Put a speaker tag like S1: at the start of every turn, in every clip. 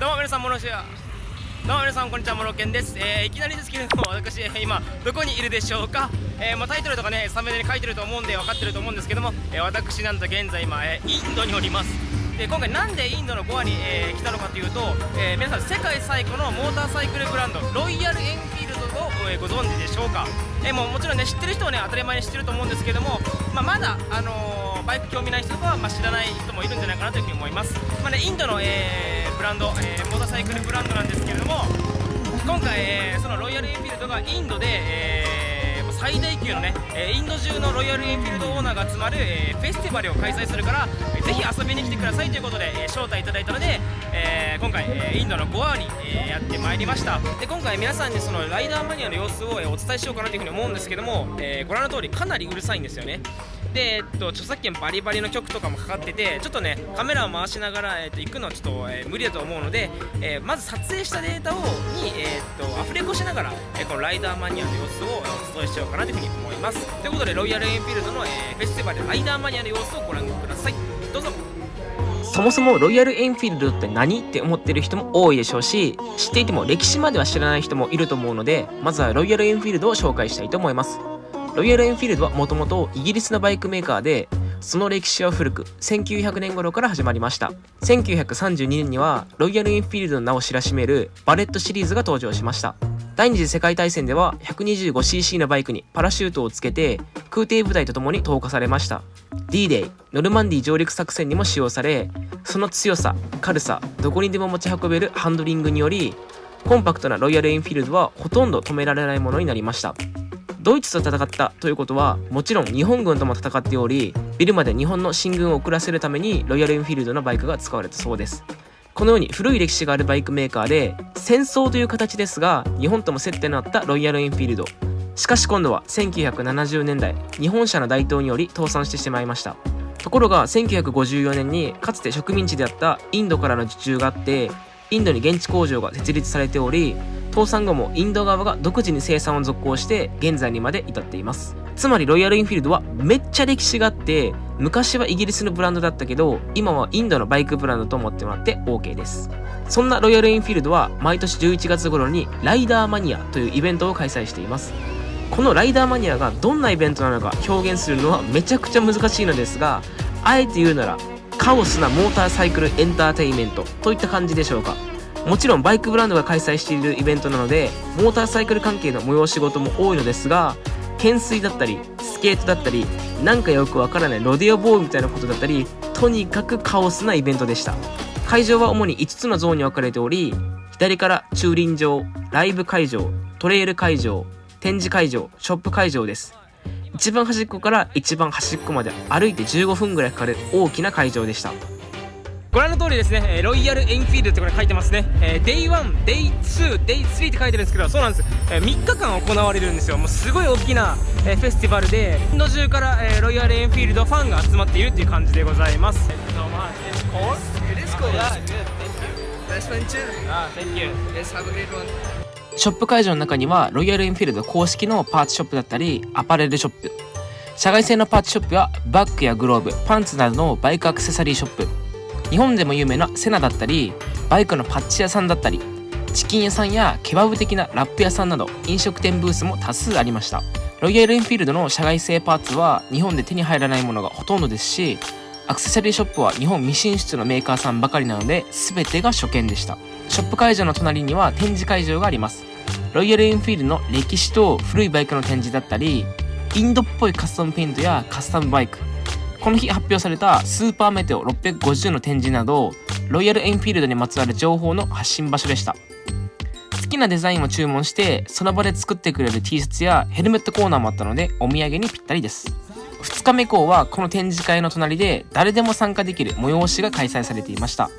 S1: どうも皆さん、モロシア。どうも皆さん、こんにちは、モロケンです。えー、いきなりですけれども、私、今、どこにいるでしょうか？えー、まあ、タイトルとかね、サムネに書いてると思うんで、分かってると思うんですけども、えー、私、なんと現在、今、え、インドにおります。で今回なんでインドのゴアに、え来たのかというと、え皆さん世界最古のモーターサイクルブランドロイヤルエンフィールドを、えご存知でしょうか、えーもうもちろんね知ってる人はね当たり前に知ってると思うんですけども、まあ、まだ、あのーバイク興味ない人とかは、まあ、知らない人もいるんじゃないかなというふうに思います、まあね、インドの、えーブランド、えーモーターサイクルブランドなんですけれども今回、えーそのロイヤルエンフィールドがインドで、えー最大級のね、えインド中のロイヤルエンフィールドオーナーが集まる、えーフェスティバルを開催するから、えーぜひ遊びに来てくださいということで、えー招待いただいたので、えー今回、えーインドのゴアに、えーやってまいりました。で今回皆さんにそのライダーマニアの様子を、えーお伝えしようかなというふうに思うんですけども、えーご覧の通りかなりうるさいんですよね。で、えっと、著作権バリバリの曲とかもかかっててちょっとねカメラを回しながら、えっと、行くのはちょっと、えー無理だと思うので、えーまず撮影したデータをに、えーっとアフレコしながら、えーこのライダーマニアの様子をお伝えしようかなというふうに思います。ということでロイヤルエンフィールドの、えーフェスティバルライダーマニアの様子をご覧ください。どうぞ。
S2: そもそもロイヤルエンフィールドって何？って思ってる人も多いでしょうし知っていても歴史までは知らない人もいると思うのでまずはロイヤルエンフィールドを紹介したいと思います。ロイヤルエンフィールドはもともとイギリスのバイクメーカーでその歴史は古く1900年頃から始まりました。1932年にはロイヤルエンフィールドの名を知らしめるバレットシリーズが登場しました。第二次世界大戦では 125cc のバイクにパラシュートをつけて空挺部隊とともに投下されました。D-Day ノルマンディ上陸作戦にも使用されその強さ軽さどこにでも持ち運べるハンドリングによりコンパクトなロイヤルエンフィールドはほとんど止められないものになりました。ドイツと戦ったということはもちろん日本軍とも戦っておりビルまで日本の進軍を遅らせるためにロイヤルエンフィールドのバイクが使われたそうです。このように古い歴史があるバイクメーカーで戦争という形ですが日本とも接点のあったロイヤルエンフィールドしかし今度は1970年代日本車の台頭により倒産してしまいました。ところが1954年にかつて植民地であったインドからの受注があってインドに現地工場が設立されており倒産後もインド側が独自に生産を続行して現在にまで至っています。つまりロイヤルインフィールドはめっちゃ歴史があって昔はイギリスのブランドだったけど今はインドのバイクブランドと思ってもらって OK です。そんなロイヤルインフィールドは毎年11月頃にライダーマニアというイベントを開催しています。このライダーマニアがどんなイベントなのか表現するのはめちゃくちゃ難しいのですがあえて言うならカオスなモーターサイクルエンターテインメントといった感じでしょうか。もちろんバイクブランドが開催しているイベントなのでモーターサイクル関係の催し事も多いのですが懸垂だったりスケートだったりなんかよくわからないロデオボーイみたいなことだったりとにかくカオスなイベントでした。会場は主に5つのゾーンに分かれており左から駐輪場ライブ会場トレイル会場展示会場ショップ会場です。一番端っこから一番端っこまで歩いて15分ぐらいかかる大きな会場でした
S1: ご覧の通りですね、えーロイヤルエンフィールドってこれ書いてますね、えー、Day1、Day2、Day3 って書いてるんですけど、そうなんです、えー3日間行われるんですよ、もうすごい大きな、えーフェスティバルで、インド中から、えーロイヤルエンフィールドファンが集まっているっていう感じでございます。So much. It's cold?
S3: It is cool.
S1: Yeah, good. Thank you.
S3: Nice one too.
S1: Ah, thank you.
S3: Yes, have a great one.
S2: ショップ会場の中にはロイヤルエンフィールド公式のパーツショップだったりアパレルショップ。社外製のパーツショップやバッグやグローブパンツなどのバイクアクセサリーショップ。日本でも有名なセナだったりバイクのパッチ屋さんだったりチキン屋さんやケバブ的なラップ屋さんなど飲食店ブースも多数ありました。ロイヤルエンフィールドの社外製パーツは日本で手に入らないものがほとんどですしアクセサリーショップは日本未進出のメーカーさんばかりなので全てが初見でした。ショップ会場の隣には展示会場があります。ロイヤルエンフィールドの歴史と古いバイクの展示だったりインドっぽいカスタムペイントやカスタムバイクこの日発表されたスーパーメテオ650の展示などロイヤルエンフィールドにまつわる情報の発信場所でした。好きなデザインを注文してその場で作ってくれる T シャツやヘルメットコーナーもあったのでお土産にぴったりです。2日目以降はこの展示会の隣で誰でも参加できる催しが開催されていました。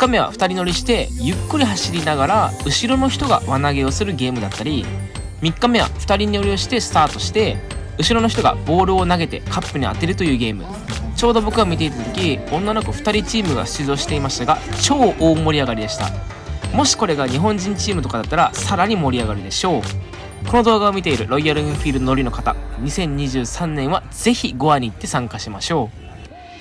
S2: 日目は2人乗りしてゆっくり走りながら後ろの人が輪投げをするゲームだったり3日目は2人乗りをしてスタートして後ろの人がボールを投げてカップに当てるというゲーム。ちょうど僕が見ていた時女の子2人チームが出場していましたが超大盛り上がりでした。もしこれが日本人チームとかだったらさらに盛り上がるでしょう。この動画を見ているロイヤルエンフィールド乗りの方2023年はぜひゴアに行って参加しましょう。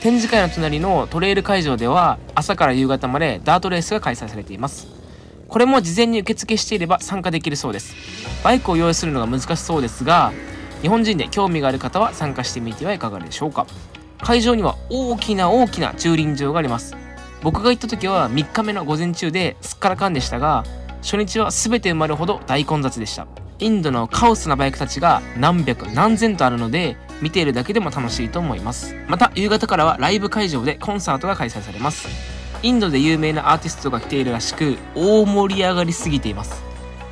S2: 展示会の隣のトレイル会場では朝から夕方までダートレースが開催されています。これも事前に受付していれば参加できるそうです。バイクを用意するのが難しそうですが日本人で興味がある方は参加してみてはいかがでしょうか。会場には大きな大きな駐輪場があります。僕が行った時は3日目の午前中ですっからかんでしたが初日は全て埋まるほど大混雑でした。インドのカオスなバイクたちが何百何千とあるので見ているだけでも楽しいと思います。また夕方からはライブ会場でコンサートが開催されます。インドで有名なアーティストが来ているらしく大盛り上がりすぎています。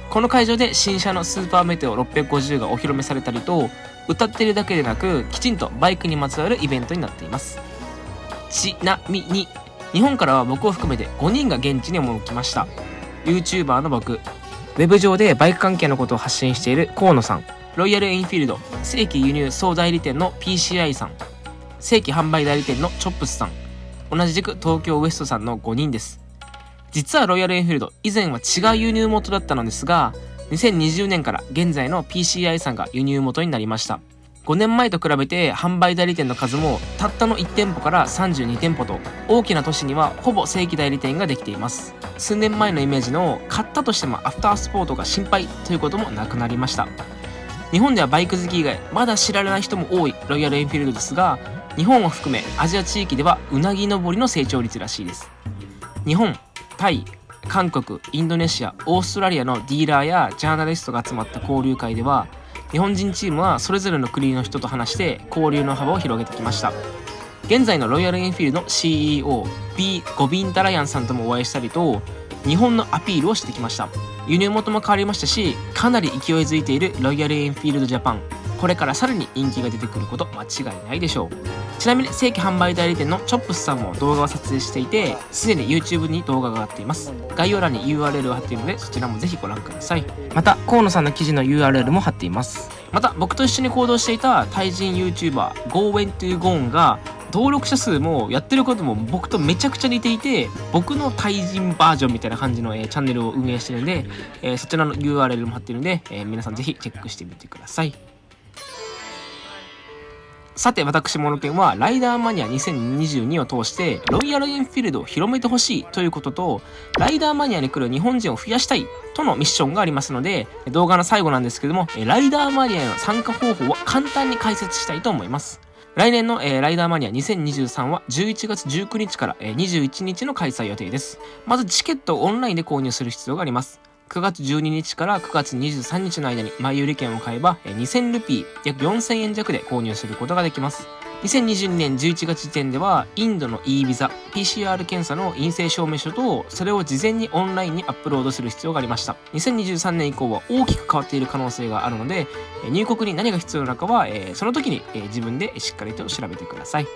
S2: この会場で新車のスーパーメテオ650がお披露目されたりと歌ってるだけでなくきちんとバイクにまつわるイベントになっています。ちなみに日本からは僕を含めて5人が現地に赴きました。YouTuber の僕。ウェブ上でバイク関係のことを発信している河野さん。ロイヤルエンフィールド正規輸入総代理店の PCI さん正規販売代理店のチョップスさん同じく東京ウエストさんの5人です。実はロイヤルエンフィールド以前は違う輸入元だったのですが2020年から現在の PCI さんが輸入元になりました。5年前と比べて販売代理店の数もたったの1店舗から32店舗と大きな都市にはほぼ正規代理店ができています。数年前のイメージの買ったとしてもアフタースポートが心配ということもなくなりました。日本ではバイク好き以外まだ知られない人も多いロイヤルエンフィールドですが日本を含めアジア地域ではうなぎ登りの成長率らしいです。日本タイ韓国インドネシアオーストラリアのディーラーやジャーナリストが集まった交流会では日本人チームはそれぞれの国の人と話して交流の幅を広げてきました。現在のロイヤルエンフィールドの CEO B ゴビン・ダラヤンさんともお会いしたりと日本のアピールをしてきました。輸入元も変わりましたしかなり勢いづいているロイヤルエンフィールドジャパンこれからさらに人気が出てくること間違いないでしょう。ちなみに正規販売代理店のチョップスさんも動画を撮影していてすでに YouTube に動画が上がっています。概要欄に URL を貼っているのでそちらもぜひご覧ください。また河野さんの記事の URL も貼っています。また僕と一緒に行動していたタイ人 YouTuber GoWenToGone が登録者数もやってることも僕とめちゃくちゃ似ていて僕のタイ人バージョンみたいな感じの、えー、チャンネルを運営してるんで、えー、そちらの URL も貼ってるんで、えー、皆さんぜひチェックしてみてください。さて私モノケンはライダーマニア2022を通してロイヤルエンフィールドを広めてほしいということとライダーマニアに来る日本人を増やしたいとのミッションがありますので動画の最後なんですけどもライダーマニアへの参加方法を簡単に解説したいと思います。来年の、えー、ライダーマニア2023は11月19日から、えー、21日の開催予定です。まずチケットをオンラインで購入する必要があります。9月12日から9月23日の間に前売り券を買えば2000ルピー約4000円弱で購入することができます。2022年11月時点ではインドの e ビザ PCR 検査の陰性証明書とそれを事前にオンラインにアップロードする必要がありました。2023年以降は大きく変わっている可能性があるので入国に何が必要なのかはその時に自分でしっかりと調べてください。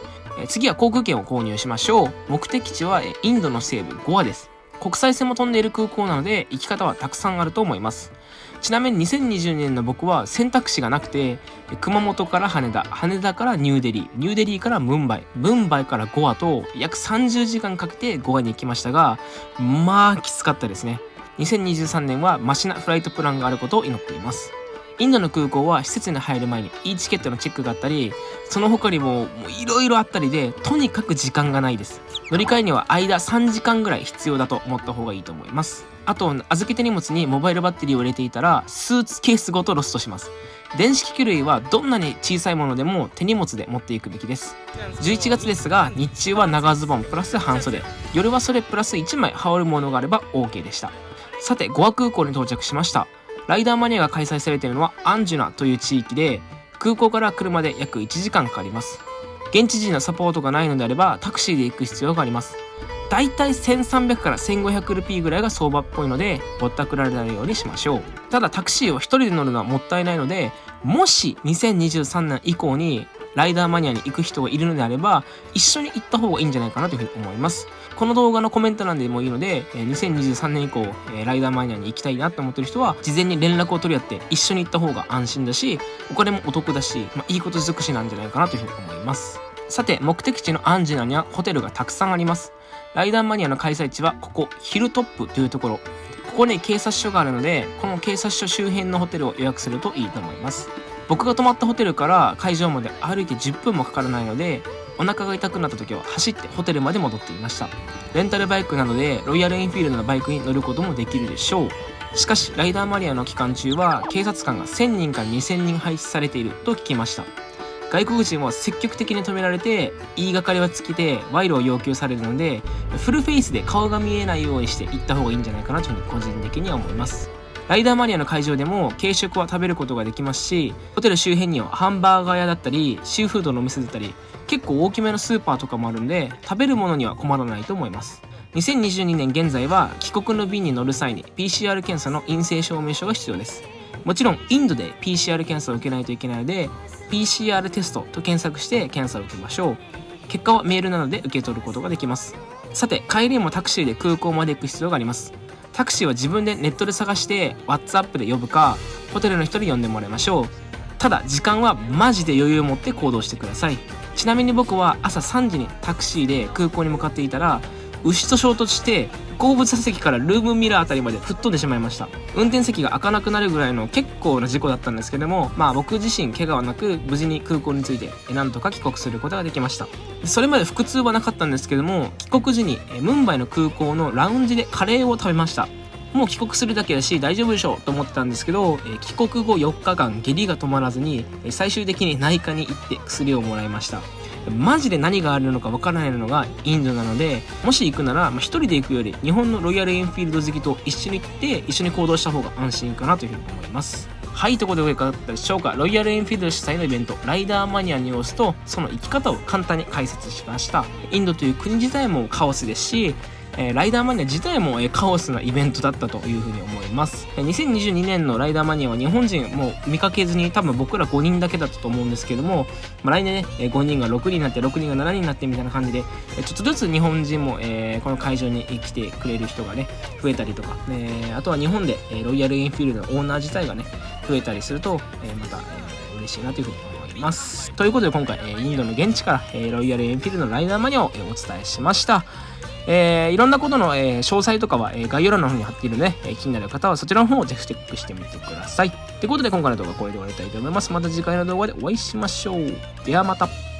S2: 次は航空券を購入しましょう。目的地はインドの西部ゴアです。国際線も飛んでいる空港なので行き方はたくさんあると思います。ちなみに2020年の僕は選択肢がなくて熊本から羽田羽田からニューデリーニューデリーからムンバイムンバイからゴアと約30時間かけてゴアに行きましたがまあきつかったですね。2023年はマシなフライトプランがあることを祈っています。インドの空港は施設に入る前に e チケットのチェックがあったりその他にもいろいろあったりでとにかく時間がないです。乗り換えには間3時間ぐらい必要だと思った方がいいと思います。あと預けた荷物にモバイルバッテリーを入れていたらスーツケースごとロストします。電子機器類はどんなに小さいものでも手荷物で持っていくべきです。11月ですが日中は長ズボンプラス半袖。夜はそれプラス1枚羽織るものがあれば OK でした。さてゴア空港に到着しました。ライダーマニアが開催されているのはアンジュナという地域で空港から車で約1時間かかります。現地人のサポートがないのであればタクシーで行く必要があります。だいたい1300から1500ルピーぐらいが相場っぽいのでぼったくられないようにしましょう。ただタクシーを1人で乗るのはもったいないのでもし2023年以降にライダーマニアに行く人がいるのであれば一緒に行った方がいいんじゃないかなというふうに思います。この動画のコメント欄でもいいので2023年以降ライダーマニアに行きたいなと思ってる人は事前に連絡を取り合って一緒に行った方が安心だしお金もお得だし、まあ、いいこと尽くしなんじゃないかなというふうに思います。さて目的地のアンジナにはホテルがたくさんあります。ライダーマニアの開催地はここヒルトップというところ。ここに警察署があるのでこの警察署周辺のホテルを予約するといいと思います。僕が泊まったホテルから会場まで歩いて10分もかからないのでお腹が痛くなった時は走ってホテルまで戻っていました。レンタルバイクなどでロイヤルエンフィールドのバイクに乗ることもできるでしょう。しかしライダーマニアの期間中は警察官が1000人から2000人配置されていると聞きました。外国人は積極的に止められて言いがかりは尽きて賄賂を要求されるのでフルフェイスで顔が見えないようにして行った方がいいんじゃないかなというふうに個人的には思います。ライダーマニアの会場でも軽食は食べることができますしホテル周辺にはハンバーガー屋だったりシーフードのお店だったり結構大きめのスーパーとかもあるんで食べるものには困らないと思います。2022年現在は帰国の便に乗る際に PCR 検査の陰性証明書が必要です。もちろんインドで PCR 検査を受けないといけないので PCR テストと検索して検査を受けましょう。結果はメールなどで受け取ることができます。さて帰りもタクシーで空港まで行く必要があります。タクシーは自分でネットで探して WhatsApp で呼ぶかホテルの人に呼んでもらいましょう。ただ時間はマジで余裕を持って行動してください。ちなみに僕は朝3時にタクシーで空港に向かっていたら牛と衝突して後部座席からルームミラーあたりまで吹っ飛んでしまいました。運転席が開かなくなるぐらいの結構な事故だったんですけどもまあ僕自身怪我はなく無事に空港に着いてなんとか帰国することができました。それまで腹痛はなかったんですけども帰国時にムンバイの空港のラウンジでカレーを食べました。もう帰国するだけだし大丈夫でしょうと思ってたんですけど、え帰国後4日間下痢が止まらずに最終的に内科に行って薬をもらいました。マジで何があるのかわからないのがインドなのでもし行くなら、まあ、一人で行くより日本のロイヤルエンフィールド好きと一緒に行って一緒に行動した方が安心かなというふうに思います。はいということでいかがだったでしょうか。ロイヤルエンフィールド主催のイベントライダーマニアの様子とその生き方を簡単に解説しました。インドという国自体もカオスですしえー、ライダーマニア自体も、えー、カオスなイベントだったというふうに思います、えー、2022年のライダーマニアは日本人もう見かけずに多分僕ら5人だけだったと思うんですけども、まあ、来年ね、えー、5人が6人になって6人が7人になってみたいな感じで、え、ちょっとずつ日本人も、え、この会場に来てくれる人がね増えたりとか、え、あとは日本で、え、ロイヤルエンフィールドのオーナー自体がね増えたりすると、え、また、えー、嬉しいなというふうに思います。りますということで今回、え、インドの現地から、え、ロイヤルエンフィールドのライダーマニアを、え、お伝えしましたえー、いろんなことの、えー、詳細とかは、えー、概要欄の方に貼っているので、えー、気になる方はそちらの方をぜひチェックしてみてください。ということで今回の動画はこれで終わりたいと思います。また次回の動画でお会いしましょう。ではまた。